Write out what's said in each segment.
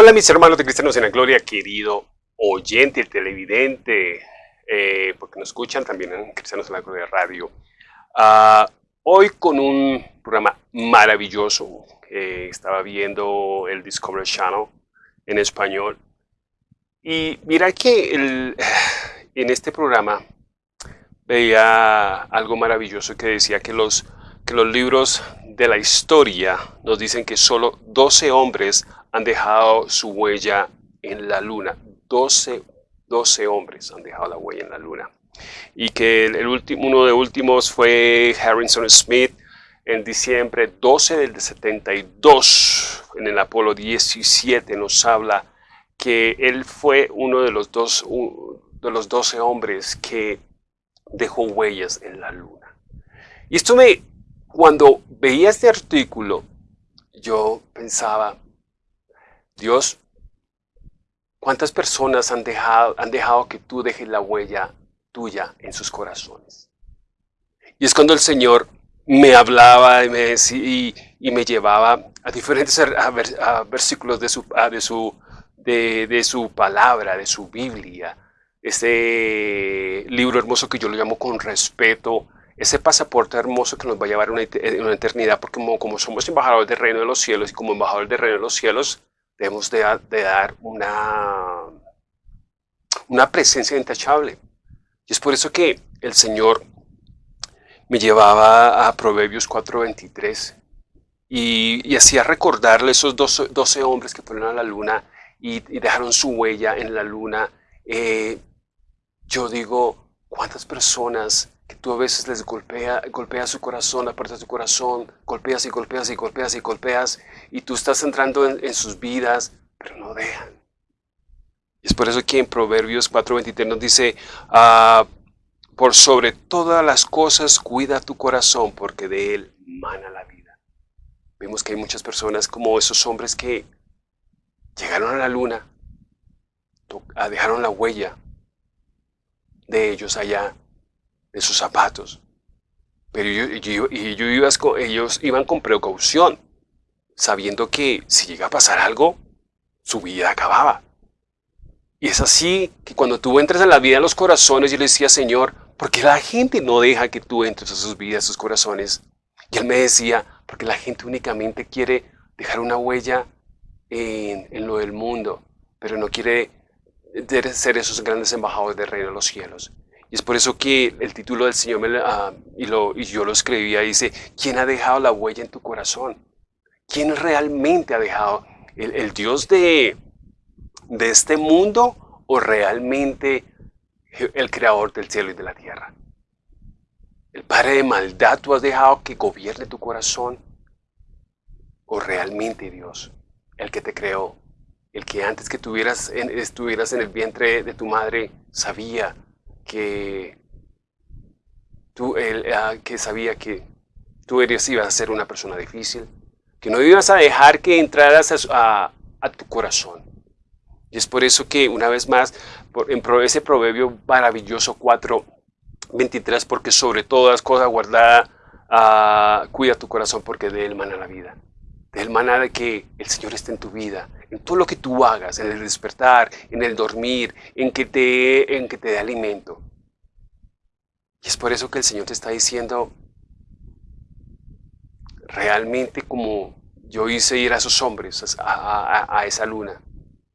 Hola mis hermanos de Cristianos en la Gloria, querido oyente, televidente, eh, porque nos escuchan también en Cristianos en la Gloria Radio. Ah, hoy con un programa maravilloso, estaba viendo el Discovery Channel en español y mira que en este programa veía algo maravilloso que decía que los, que los libros de la historia nos dicen que solo 12 hombres han dejado su huella en la luna. 12, 12 hombres han dejado la huella en la luna. Y que el, último, uno de últimos fue Harrison Smith en diciembre 12 del 72, en el Apolo 17, nos habla que él fue uno de los, dos, de los 12 hombres que dejó huellas en la luna. Y esto me, cuando veía este artículo, yo pensaba, Dios, ¿cuántas personas han dejado, han dejado que tú dejes la huella tuya en sus corazones? Y es cuando el Señor me hablaba y me, y, me llevaba a diferentes versículos de su, de, su, de, su palabra, de su Biblia, este libro hermoso que yo lo llamo con respeto, ese pasaporte hermoso que nos va a llevar a una, eternidad, porque como, como, somos embajadores del reino de los cielos y como embajadores del reino de los cielos, debemos de, dar una, una presencia intachable. Y es por eso que el Señor me llevaba a Proverbios 4.23 y, y hacía recordarle esos 12, hombres que fueron a la luna y, dejaron su huella en la luna. Eh, yo digo, ¿cuántas personas que tú a veces les golpea, su corazón, la parte de su corazón, golpeas y golpeas y golpeas y golpeas, y tú estás entrando en, sus vidas, pero no dejan. Es por eso que en Proverbios 4.23 nos dice, ah, por sobre todas las cosas cuida tu corazón, porque de él mana la vida. Vemos que hay muchas personas como esos hombres que llegaron a la luna, ah, dejaron la huella de ellos allá de sus zapatos. Pero ellos iban con precaución, sabiendo que si llega a pasar algo, su vida acababa. Y es así que cuando tú entras en la vida de los corazones, yo le decía, Señor, ¿por qué la gente no deja que tú entres a sus vidas, a sus corazones? Y él me decía, porque la gente únicamente quiere dejar una huella en, en lo del mundo, pero no quiere ser esos grandes embajadores del reino de los cielos. Y es por eso que el título del Señor, ah, y, yo lo escribía, dice, ¿quién ha dejado la huella en tu corazón? ¿Quién realmente ha dejado? ¿El, Dios de, de este mundo o realmente el creador del cielo y de la tierra? ¿El Padre de maldad tú has dejado que gobierne tu corazón? ¿O realmente Dios, el que te creó, el que antes que tuvieras estuvieras en el vientre de tu madre, sabía que, tú, él, ah, que sabía que tú eres, ibas a ser una persona difícil, que no ibas a dejar que entraras a, tu corazón. Y es por eso que, una vez más, por, en ese proverbio maravilloso 4, 23, porque sobre todas cosas guardada, ah, cuida tu corazón porque de él mana la vida. De él mana de que el Señor esté en tu vida, todo lo que tú hagas, en el despertar, en el dormir, en que te, en que te dé alimento. Y es por eso que el Señor te está diciendo, realmente como yo hice ir a esos hombres, a, esa luna,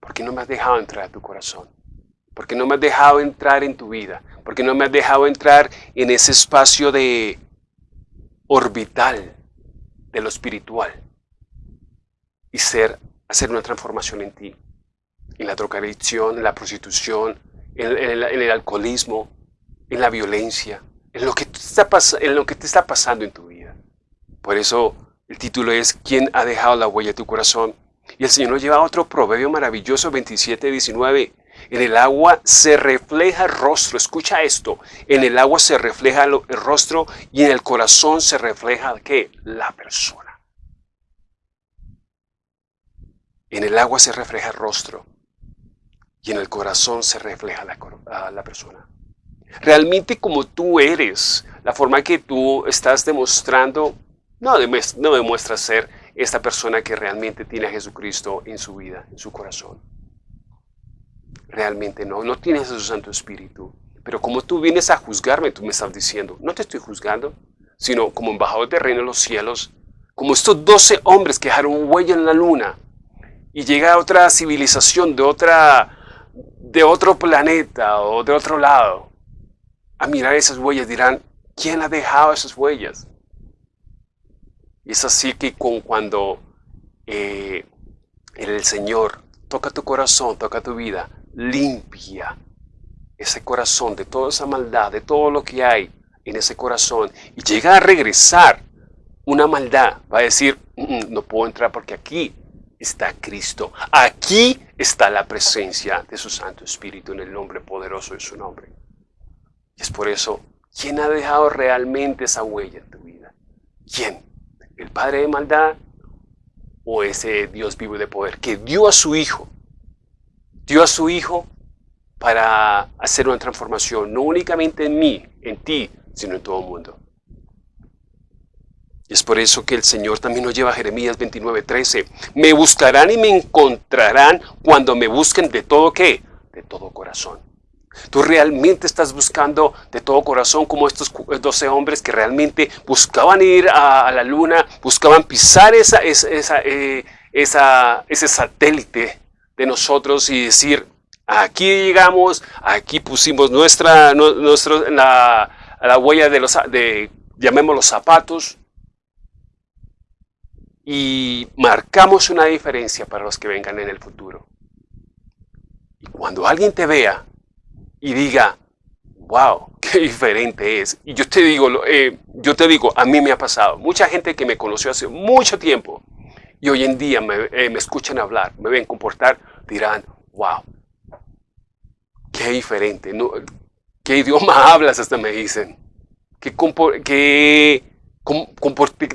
¿por qué no me has dejado entrar a tu corazón? ¿Por qué no me has dejado entrar en tu vida? ¿Por qué no me has dejado entrar en ese espacio de orbital de lo espiritual? Y ser hacer una transformación en ti, en la drogadicción, en la prostitución, en, el, alcoholismo, en la violencia, en lo, que está te está pasando en tu vida. Por eso el título es ¿Quién ha dejado la huella de tu corazón? Y el Señor nos lleva a otro proverbio maravilloso, 27, 19. En el agua se refleja el rostro. Escucha esto. En el agua se refleja el rostro y en el corazón se refleja ¿qué? La persona. En el agua se refleja el rostro y en el corazón se refleja la, la persona. Realmente como tú eres, la forma que tú estás demostrando, no, demuestras ser esta persona que realmente tiene a Jesucristo en su vida, en su corazón. Realmente no, no tienes a su Santo Espíritu. Pero como tú vienes a juzgarme, tú me estás diciendo, no te estoy juzgando, sino como embajador del reino de los cielos, como estos doce hombres que dejaron huella en la luna y llega otra civilización de, otra, de otro planeta o de otro lado a mirar esas huellas dirán, ¿quién ha dejado esas huellas? Y es así que con cuando eh, el Señor toca tu corazón, toca tu vida, limpia ese corazón de toda esa maldad, de todo lo que hay en ese corazón y llega a regresar una maldad, va a decir, mm, mm, no puedo entrar porque aquí está Cristo. Aquí está la presencia de su Santo Espíritu en el nombre poderoso de su nombre. Y es por eso, ¿quién ha dejado realmente esa huella en tu vida? ¿Quién? ¿El Padre de maldad o ese Dios vivo de poder que dio a su Hijo? Dio a su Hijo para hacer una transformación, no únicamente en mí, en ti, sino en todo el mundo. Es por eso que el Señor también nos lleva a Jeremías 29:13. Me buscarán y me encontrarán cuando me busquen de todo qué? De todo corazón. Tú realmente estás buscando de todo corazón como estos 12 hombres que realmente buscaban ir a, la luna, buscaban pisar esa, esa, eh, esa, ese satélite de nosotros y decir, aquí llegamos, aquí pusimos nuestra, nuestro, la, la huella de los, de, llamémoslos zapatos, y marcamos una diferencia para los que vengan en el futuro. Y cuando alguien te vea y diga, wow, qué diferente es. Y yo te digo, eh, yo te digo, a mí me ha pasado. Mucha gente que me conoció hace mucho tiempo y hoy en día me, eh, escuchan hablar, me ven comportar, dirán, wow, qué diferente. ¿Qué idioma hablas? Hasta me dicen. ¿Qué, qué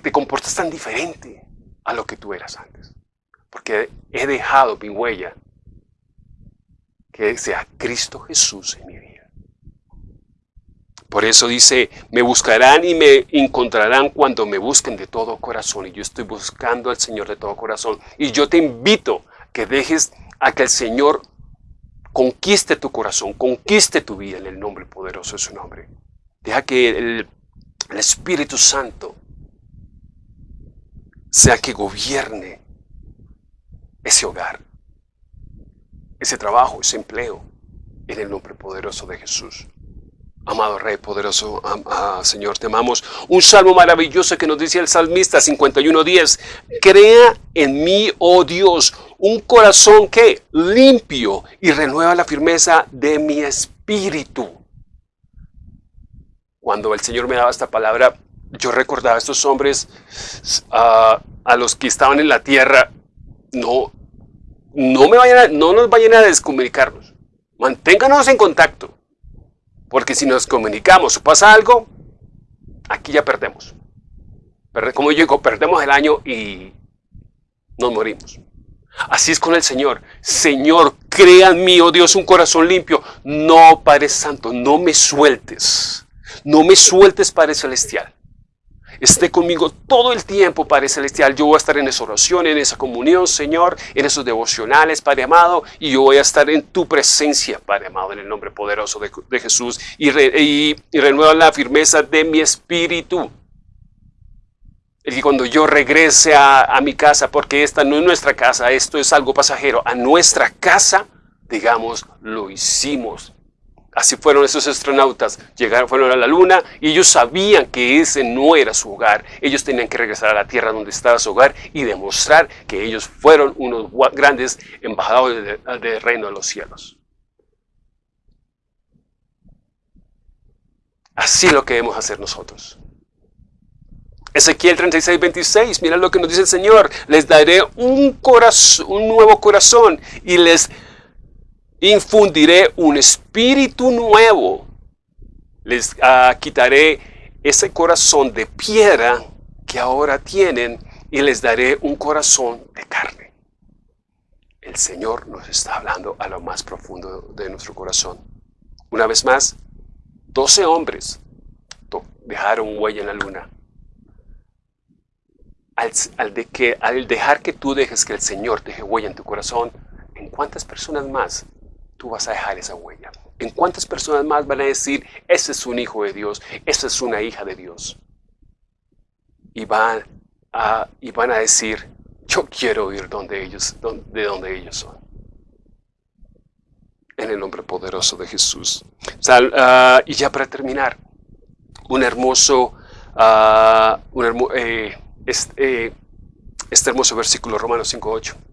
te comportas tan diferente? A lo que tú eras antes. Porque he dejado mi huella que sea Cristo Jesús en mi vida. Por eso dice, me buscarán y me encontrarán cuando me busquen de todo corazón. Y yo estoy buscando al Señor de todo corazón. Y yo te invito que dejes a que el Señor conquiste tu corazón, conquiste tu vida en el nombre poderoso de su nombre. Deja que el, el Espíritu Santo sea que gobierne ese hogar, ese trabajo, ese empleo, en el nombre poderoso de Jesús. Amado Rey poderoso, Señor, te amamos. Un salmo maravilloso que nos dice el salmista 51.10. Crea en mí, oh Dios, un corazón que limpio y renueva la firmeza de mi espíritu. Cuando el Señor me daba esta palabra, yo recordaba a estos hombres, a los que estaban en la tierra, no, no, me vayan no nos vayan a descomunicarnos. Manténganos en contacto. Porque si nos comunicamos o pasa algo, aquí ya perdemos. Como yo digo, perdemos el año y nos morimos. Así es con el Señor. Señor, crea en mí, oh Dios, un corazón limpio. No, Padre Santo, no me sueltes. No me sueltes, Padre Celestial esté conmigo todo el tiempo, Padre Celestial. Yo voy a estar en esa oración, en esa comunión, Señor, en esos devocionales, Padre amado, y yo voy a estar en tu presencia, Padre amado, en el nombre poderoso de, Jesús, y, renueva la firmeza de mi espíritu. Y cuando yo regrese a, a mi casa, porque esta no es nuestra casa, esto es algo pasajero, a nuestra casa, digamos, lo hicimos Así fueron esos astronautas, llegaron, fueron a la luna y ellos sabían que ese no era su hogar. Ellos tenían que regresar a la tierra donde estaba su hogar y demostrar que ellos fueron unos grandes embajadores del reino de los cielos. Así lo que debemos hacer nosotros. Ezequiel 36, 26, mira lo que nos dice el Señor. Les daré un, corazón, un nuevo corazón y les infundiré un espíritu nuevo. Les ah, quitaré ese corazón de piedra que ahora tienen y les daré un corazón de carne. El Señor nos está hablando a lo más profundo de nuestro corazón. Una vez más, doce hombres dejaron huella en la luna. al, al dejar que tú dejes que el Señor deje huella en tu corazón, ¿en cuántas personas más tú vas a dejar esa huella? ¿En cuántas personas más van a decir, ese es un hijo de Dios, esa es una hija de Dios? Y van a, y van a decir, yo quiero ir donde ellos, de donde ellos son. En el nombre poderoso de Jesús. Ah, y ya para terminar, un hermoso, un eh, este, este, hermoso versículo, Romanos 5.8.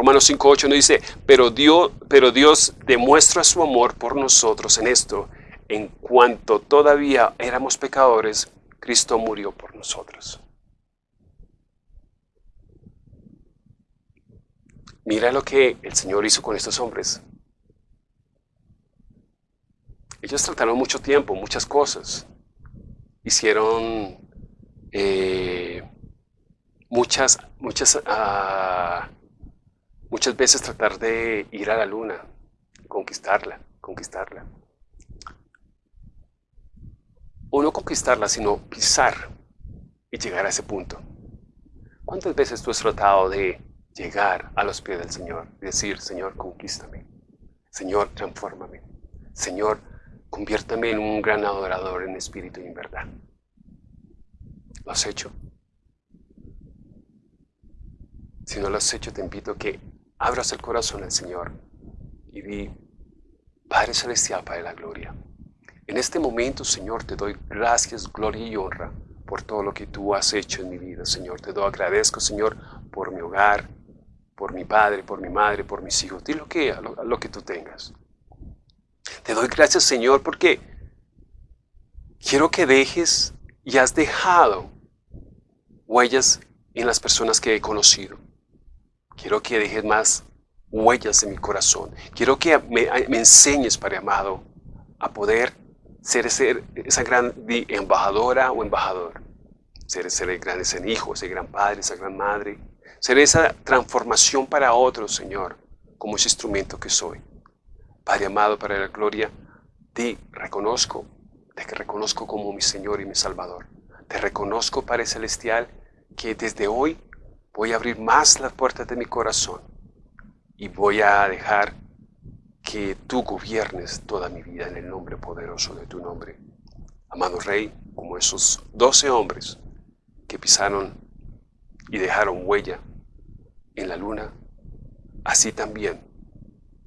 Romanos 5.8 nos dice, pero Dios, pero Dios demuestra su amor por nosotros en esto, en cuanto todavía éramos pecadores, Cristo murió por nosotros. Mira lo que el Señor hizo con estos hombres. Ellos trataron mucho tiempo, muchas cosas. Hicieron eh, muchas, muchas, ah, muchas veces tratar de ir a la luna, conquistarla, conquistarla. O no conquistarla, sino pisar y llegar a ese punto. ¿Cuántas veces tú has tratado de llegar a los pies del Señor y decir, Señor, conquístame, Señor, transfórmame, Señor, conviértame en un gran adorador en espíritu y en verdad? ¿Lo has hecho? Si no lo has hecho, te invito que abras el corazón al Señor y di, Padre Celestial, de la Gloria, en este momento, Señor, te doy gracias, gloria y honra por todo lo que tú has hecho en mi vida, Señor. Te doy agradezco, Señor, por mi hogar, por mi padre, por mi madre, por mis hijos. Di lo que, lo, lo que tú tengas. Te doy gracias, Señor, porque quiero que dejes y has dejado huellas en las personas que he conocido. Quiero que dejes más huellas en mi corazón. Quiero que me, enseñes, Padre amado, a poder ser, esa gran embajadora o embajador. Ser ese gran ese hijo, ese gran padre, esa gran madre. Ser esa transformación para otros, Señor, como ese instrumento que soy. Padre amado, para la gloria, te reconozco, te reconozco como mi Señor y mi Salvador. Te reconozco, Padre Celestial, que desde hoy voy a abrir más las puertas de mi corazón y voy a dejar que tú gobiernes toda mi vida en el nombre poderoso de tu nombre. Amado Rey, como esos doce hombres que pisaron y dejaron huella en la luna, así también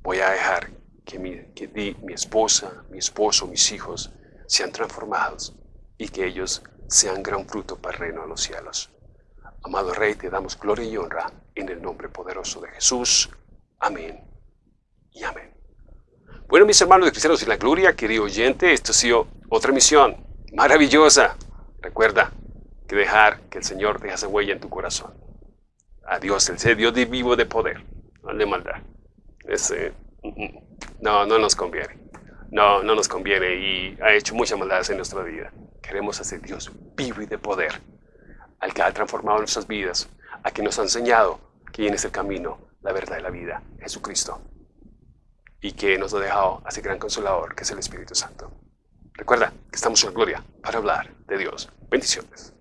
voy a dejar que mi, esposa, mi esposo, mis hijos sean transformados y que ellos sean gran fruto para el reino de los cielos. Amado Rey, te damos gloria y honra en el nombre poderoso de Jesús. Amén y amén. Bueno, mis hermanos de Cristianos y la Gloria, querido oyente, esto ha sido otra misión maravillosa. Recuerda que dejar que el Señor deje esa huella en tu corazón. A Dios, el Dios de vivo de poder, no de maldad. Ese, mm, mm, no, no nos conviene. No, no nos conviene y ha hecho muchas maldades en nuestra vida. Queremos hacer Dios vivo y de poder al que ha transformado nuestras vidas, a quien nos ha enseñado quién es el camino, la verdad y la vida, Jesucristo, y que nos ha dejado a ese gran consolador que es el Espíritu Santo. Recuerda que estamos en gloria para hablar de Dios. Bendiciones.